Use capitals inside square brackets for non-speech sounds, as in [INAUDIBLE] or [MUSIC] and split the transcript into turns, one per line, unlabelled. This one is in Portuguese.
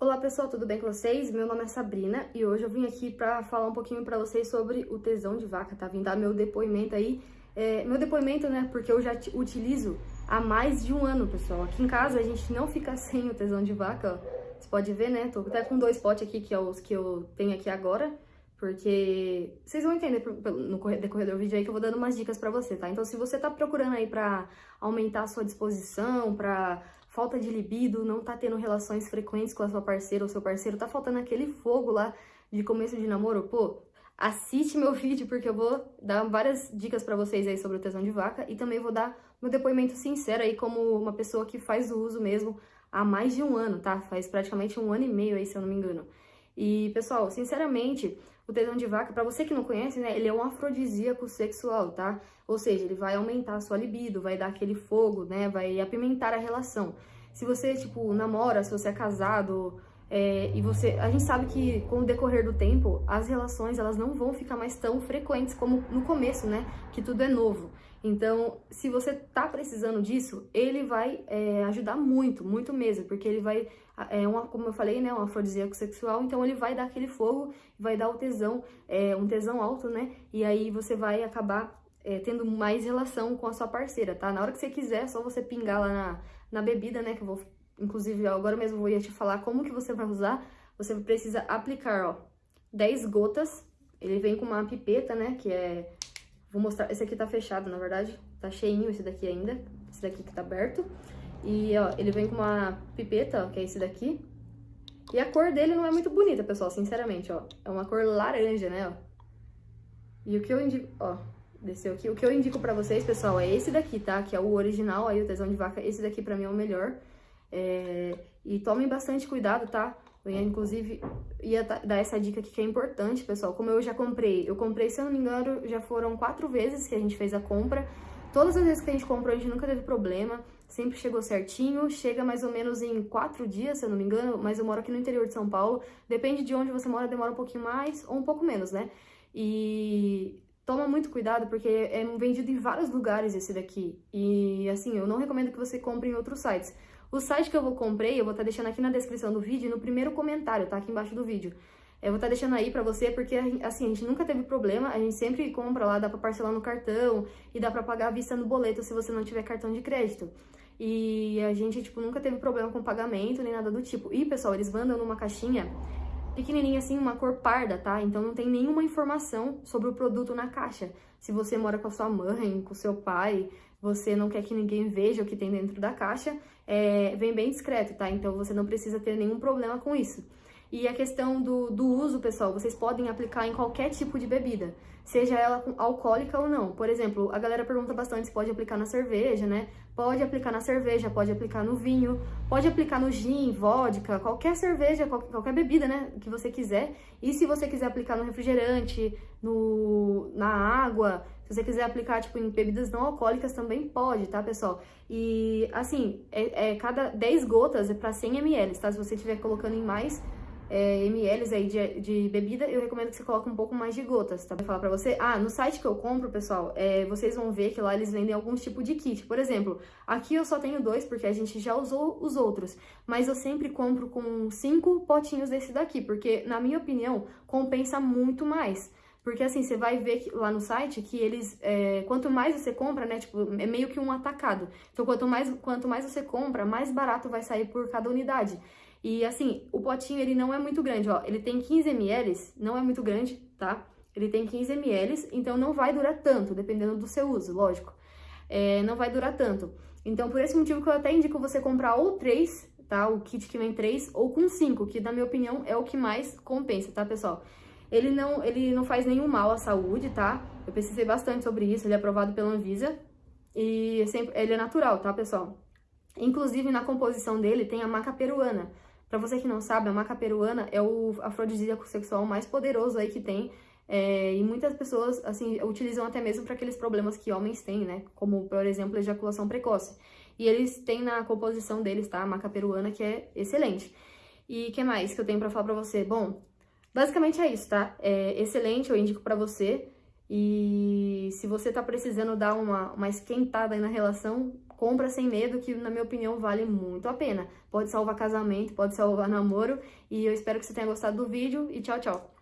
Olá pessoal, tudo bem com vocês? Meu nome é Sabrina e hoje eu vim aqui pra falar um pouquinho pra vocês sobre o tesão de vaca, tá? Vim dar meu depoimento aí, é, meu depoimento, né, porque eu já utilizo há mais de um ano, pessoal. Aqui em casa a gente não fica [LAUGHS] sem o tesão de vaca, ó. Você pode ver, né, tô até com dois potes aqui, que é os que eu tenho aqui agora, porque vocês vão entender no decorrer do vídeo aí que eu vou dando umas dicas pra você, tá? Então se você tá procurando aí pra aumentar a sua disposição, pra falta de libido, não tá tendo relações frequentes com a sua parceira ou seu parceiro, tá faltando aquele fogo lá de começo de namoro, pô, assiste meu [LAUGHS] vídeo porque eu vou dar várias dicas pra vocês aí sobre o tesão de vaca e também vou dar meu depoimento sincero aí como uma pessoa que faz o uso mesmo há mais de um ano, tá? Faz praticamente um ano e meio aí, se eu não me engano. E, pessoal, sinceramente, o tesão de vaca, para você que não conhece, né, ele é um afrodisíaco sexual, tá? Ou seja, ele vai aumentar a sua libido, vai dar aquele fogo, né, vai apimentar a relação. Se você, tipo, namora, se você é casado, é, e você, a gente sabe que com o decorrer do tempo, as relações elas não vão ficar mais tão frequentes como no começo, né? Que tudo é novo. Então, se você tá precisando disso, ele vai é, ajudar muito, muito mesmo, porque ele vai, é uma, como eu falei, né, um afrodisíaco sexual, então ele vai dar aquele fogo, vai dar o tesão, é, um tesão alto, né? E aí você vai acabar é, tendo mais relação com a sua parceira, tá? Na hora que você quiser, é só você pingar lá na, na bebida, né, que eu vou inclusive agora mesmo vou ia te falar como que você vai usar, você precisa aplicar, ó, 10 gotas, ele vem com uma pipeta, né, que é, vou mostrar, esse aqui tá fechado, na verdade, tá cheinho esse daqui ainda, esse daqui que tá aberto, e, ó, ele vem com uma pipeta, ó, que é esse daqui, e a cor dele não é muito bonita, pessoal, sinceramente, ó, é uma cor laranja, né, ó, e o que eu indico, ó, desceu aqui, o que eu indico pra vocês, pessoal, é esse daqui, tá, que é o original, aí o tesão de vaca, esse daqui pra mim é o melhor, é, e tomem bastante cuidado, tá? Eu ia, inclusive, ia dar essa dica aqui que é importante, pessoal. Como eu já comprei, eu comprei, se eu não me engano, já foram quatro vezes que a gente fez a compra. Todas as vezes que a gente comprou, a gente nunca teve problema, sempre chegou certinho, chega mais ou menos em quatro dias, se eu não me engano, mas eu moro aqui no interior de São Paulo. Depende de onde você mora, demora um pouquinho mais ou um pouco menos, né? E toma muito cuidado, porque é vendido em vários lugares esse daqui. E, assim, eu não recomendo que você compre em outros sites. O site que eu vou comprei, eu vou estar tá deixando aqui na descrição do vídeo, no primeiro comentário, tá? Aqui embaixo do vídeo. Eu vou estar tá deixando aí pra você, porque, assim, a gente nunca teve problema, a gente sempre compra lá, dá pra parcelar no cartão e dá pra pagar à vista no boleto se você não tiver cartão de crédito. E a gente, tipo, nunca teve problema com pagamento nem nada do tipo. E, pessoal, eles mandam numa caixinha pequenininha assim, uma cor parda, tá? Então não tem nenhuma informação sobre o produto na caixa. Se você mora com a sua mãe, com o seu pai, você não quer que ninguém veja o que tem dentro da caixa, é, vem bem discreto, tá? Então você não precisa ter nenhum problema com isso. E a questão do, do uso, pessoal, vocês podem aplicar em qualquer tipo de bebida, seja ela alcoólica ou não. Por exemplo, a galera pergunta bastante se pode aplicar na cerveja, né? Pode aplicar na cerveja, pode aplicar no vinho, pode aplicar no gin, vodka, qualquer cerveja, qualquer, bebida, né, que você quiser. E se você quiser aplicar no refrigerante, no, na água, se você quiser aplicar, tipo, em bebidas não alcoólicas, também pode, tá, pessoal? E, assim, é, é cada 10 gotas é para 100 ml, tá? Se você estiver colocando em mais, é, ml aí de, de, bebida, eu recomendo que você coloque um pouco mais de gotas, tá? Vou falar pra você. Ah, no site que eu compro, pessoal, é, vocês vão ver que lá eles vendem alguns tipos de kit. Por exemplo, aqui eu só tenho dois, porque a gente já usou os outros. Mas eu sempre compro com cinco potinhos desse daqui, porque, na minha opinião, compensa muito mais. Porque assim, você vai ver que, lá no site que eles, é, quanto mais você compra, né, tipo, é meio que um atacado. Então, quanto mais, quanto mais você compra, mais barato vai sair por cada unidade. E assim, o potinho ele não é muito grande, ó. Ele tem 15 ml, não é muito grande, tá? Ele tem 15 ml, então não vai durar tanto, dependendo do seu uso, lógico. É, não vai durar tanto. Então, por esse motivo que eu até indico você comprar ou três, tá? O kit que vem três, ou com cinco, que na minha opinião é o que mais compensa, tá, pessoal? Ele não, ele não faz nenhum mal à saúde, tá? Eu pesquisei bastante sobre isso, ele é aprovado pela Anvisa. E é sempre, ele é natural, tá, pessoal? Inclusive, na composição dele tem a maca peruana, Pra você que não sabe, a maca peruana é o afrodisíaco sexual mais poderoso aí que tem. É, e muitas pessoas, assim, utilizam até mesmo para aqueles problemas que homens têm, né? Como, por exemplo, ejaculação precoce. E eles têm na composição deles, tá? A maca peruana, que é excelente. E que mais que eu tenho pra falar pra você? Bom, basicamente é isso, tá? É excelente, eu indico pra você. E se você tá precisando dar uma, uma esquentada aí na relação, compra sem medo, que na minha opinião vale muito a pena. Pode salvar casamento, pode salvar namoro, e eu espero que você tenha gostado do vídeo, e tchau, tchau!